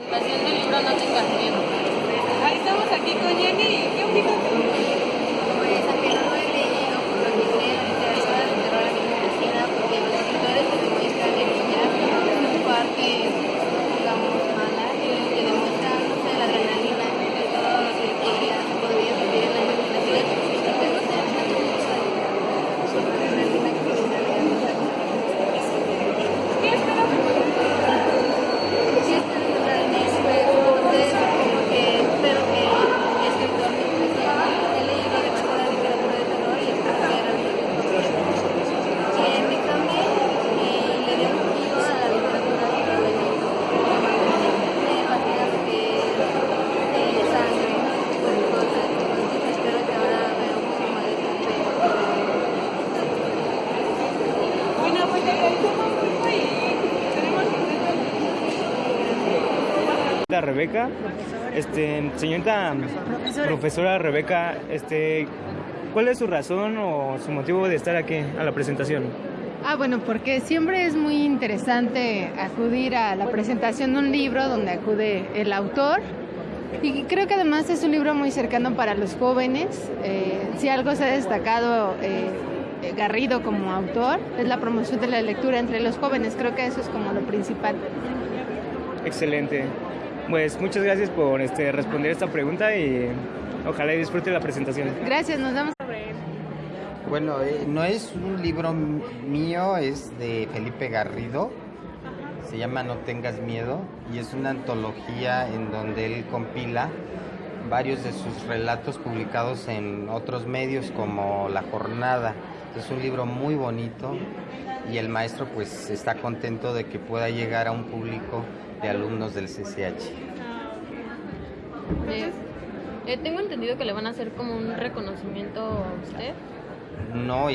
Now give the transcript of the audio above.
Ahí estamos aquí con Jenny. ¿Qué opinas tú? Pues aunque no lo he leído, por lo que sé, la literatura de terror a mí me fascina porque los escritores te demuestran en ella su parte, digamos, mala, y te demuestran, no sé, la adrenalina de todo lo que podrías, podrías vivir en la imaginación. Y pues no sé, me encanta mucho la literatura, la adrenalina que te da leer los ¿Qué esperas de tu lectura? Sí, espero lograr el juego, no sé, como que espero que mi escritor me impresione. He leído demasiada literatura de terror y espero que realmente me que me cambie y le dé un giro a la literatura de terror de México. Me imagino que de sangre, ese tipo de cosas. Entonces espero que ahora vea un poco más de suspenso. Bueno, pues te agradecemos mucho y tenemos contentos. Señorita Rebeca, este, señorita profesora. Rebeca, este, ¿cuál es su razón o su motivo de estar aquí a la presentación? Ah, bueno, porque siempre es muy interesante acudir a la presentación de un libro donde acude el autor. Y creo que además es un libro muy cercano para los jóvenes. Eh, si algo se ha destacado eh, eh, Garrido como autor, es la promoción de la lectura entre los jóvenes. Creo que eso es como lo principal. Excelente. Pues muchas gracias por este, responder esta pregunta y ojalá y disfrute la presentación. Gracias, nos vemos. Bueno, eh, no es un libro mío, es de Felipe Garrido. Se llama No tengas miedo y es una antología en donde él compila varios de sus relatos publicados en otros medios como La Jornada. Es un libro muy bonito y el maestro pues está contento de que pueda llegar a un público de alumnos del CCH. Eh, eh, tengo entendido que le van a hacer como un reconocimiento a usted. No,